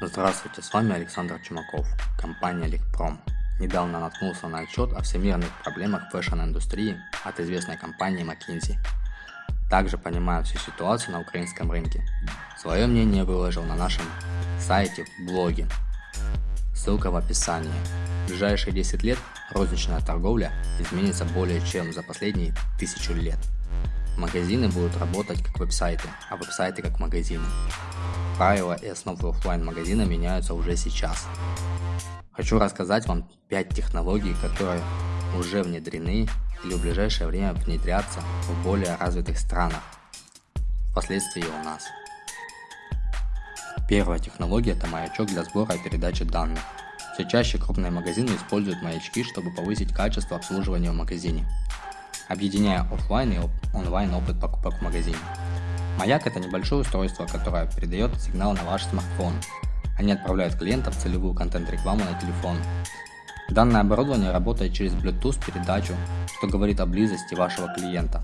Здравствуйте, с вами Александр Чумаков, компания Ликпром. Недавно наткнулся на отчет о всемирных проблемах fashion-индустрии от известной компании McKinsey. Также понимаю всю ситуацию на украинском рынке. Свое мнение выложил на нашем сайте в блоге. Ссылка в описании. В ближайшие 10 лет розничная торговля изменится более чем за последние тысячу лет. Магазины будут работать как веб-сайты, а веб-сайты как магазины. Правила и основы офлайн магазина меняются уже сейчас. Хочу рассказать вам 5 технологий, которые уже внедрены или в ближайшее время внедрятся в более развитых странах, впоследствии у нас. Первая технология – это маячок для сбора и передачи данных. Все чаще крупные магазины используют маячки, чтобы повысить качество обслуживания в магазине, объединяя офлайн и онлайн опыт покупок в магазине. Маяк – это небольшое устройство, которое передает сигнал на ваш смартфон. Они отправляют клиентам целевую контент-рекламу на телефон. Данное оборудование работает через Bluetooth передачу, что говорит о близости вашего клиента.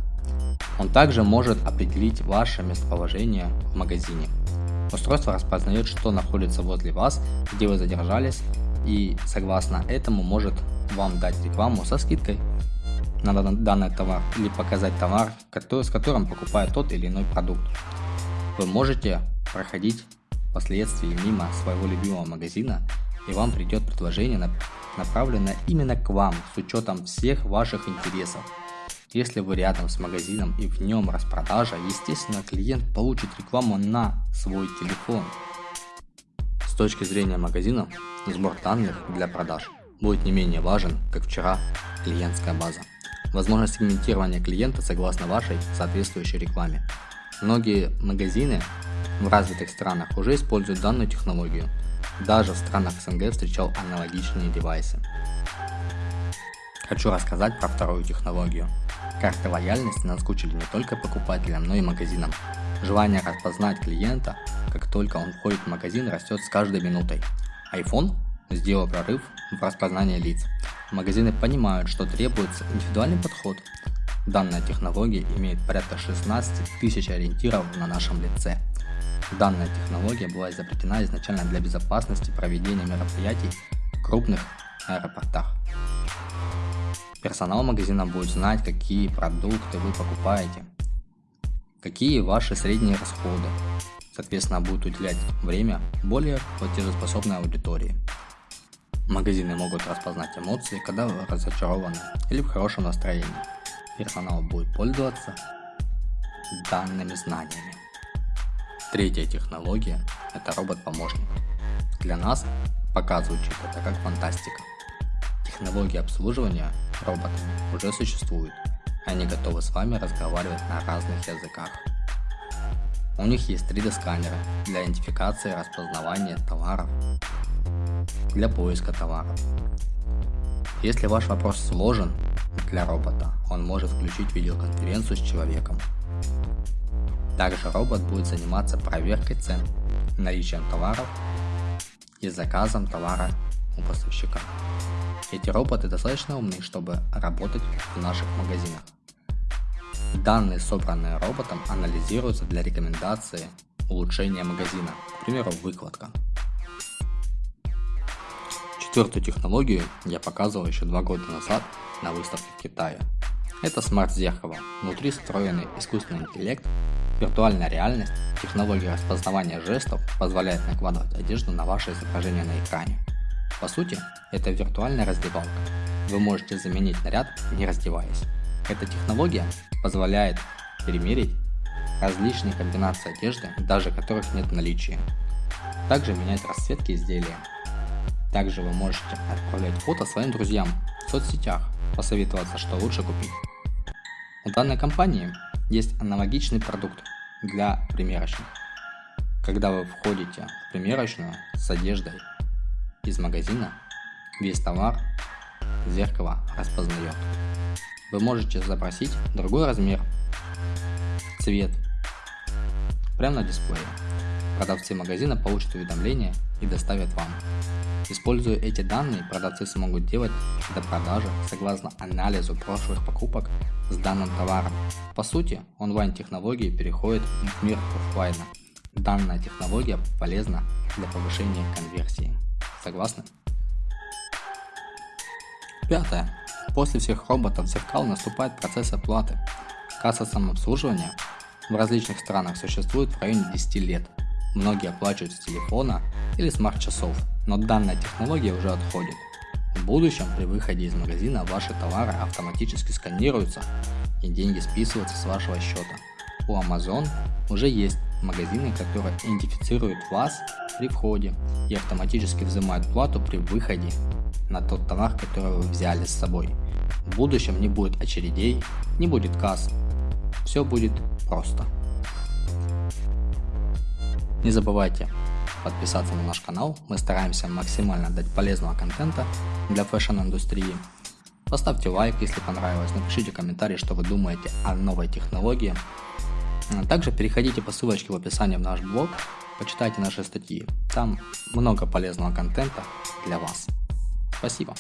Он также может определить ваше местоположение в магазине. Устройство распознает, что находится возле вас, где вы задержались, и согласно этому может вам дать рекламу со скидкой на данный товар или показать товар, который, с которым покупает тот или иной продукт. Вы можете проходить впоследствии мимо своего любимого магазина и вам придет предложение, направленное именно к вам с учетом всех ваших интересов. Если вы рядом с магазином и в нем распродажа, естественно клиент получит рекламу на свой телефон. С точки зрения магазина, сбор данных для продаж будет не менее важен, как вчера клиентская база возможность сегментирования клиента согласно вашей соответствующей рекламе. Многие магазины в развитых странах уже используют данную технологию. Даже в странах СНГ встречал аналогичные девайсы. Хочу рассказать про вторую технологию. Карты лояльности наскучили не только покупателям, но и магазинам. Желание распознать клиента, как только он входит в магазин, растет с каждой минутой. iPhone сделал прорыв в распознании лиц. Магазины понимают, что требуется индивидуальный подход. Данная технология имеет порядка 16 тысяч ориентиров на нашем лице. Данная технология была изобретена изначально для безопасности проведения мероприятий в крупных аэропортах. Персонал магазина будет знать, какие продукты вы покупаете, какие ваши средние расходы. Соответственно, будет уделять время более платежеспособной аудитории. Магазины могут распознать эмоции, когда вы разочарованы или в хорошем настроении. Персонал будет пользоваться данными знаниями. Третья технология – это робот-помощник. Для нас пока звучит это как фантастика. Технологии обслуживания роботами уже существуют, они готовы с вами разговаривать на разных языках. У них есть 3D сканеры для идентификации и распознавания товаров, для поиска товаров. Если ваш вопрос сложен для робота, он может включить видеоконференцию с человеком. Также робот будет заниматься проверкой цен, наличием товаров и заказом товара у поставщика. Эти роботы достаточно умны, чтобы работать в наших магазинах. Данные, собранные роботом, анализируются для рекомендации улучшения магазина, к примеру, выкладка. Четвертую технологию я показывал еще два года назад на выставке в Китае. Это смарт-зеркало, внутри встроенный искусственный интеллект, виртуальная реальность, технология распознавания жестов позволяет накладывать одежду на ваше изображение на экране. По сути, это виртуальная раздевалка. Вы можете заменить наряд, не раздеваясь. Эта технология позволяет перемерить различные комбинации одежды, даже которых нет в наличии. Также менять расцветки изделия, также вы можете отправлять фото своим друзьям в соцсетях, посоветоваться, что лучше купить. У данной компании есть аналогичный продукт для примерочных. Когда вы входите в примерочную с одеждой из магазина, весь товар зеркало распознает. Вы можете запросить другой размер, цвет, прямо на дисплее. Продавцы магазина получат уведомление и доставят вам. Используя эти данные, продавцы смогут делать до продажи согласно анализу прошлых покупок с данным товаром. По сути, онлайн-технологии переходят в мир офлайна. Данная технология полезна для повышения конверсии. Согласны? Пятое. После всех роботов зеркал наступает процесс оплаты. Касса самообслуживания в различных странах существует в районе 10 лет. Многие оплачивают с телефона или смарт-часов, но данная технология уже отходит. В будущем при выходе из магазина ваши товары автоматически сканируются и деньги списываются с вашего счета. У Amazon уже есть магазины, которые идентифицируют вас при входе и автоматически взимают плату при выходе на тот товар, который вы взяли с собой. В будущем не будет очередей, не будет касс. Все будет просто. Не забывайте подписаться на наш канал, мы стараемся максимально дать полезного контента для fashion-индустрии. Поставьте лайк, если понравилось, напишите комментарий, что вы думаете о новой технологии. Также переходите по ссылочке в описании в наш блог, почитайте наши статьи, там много полезного контента для вас. Спасибо.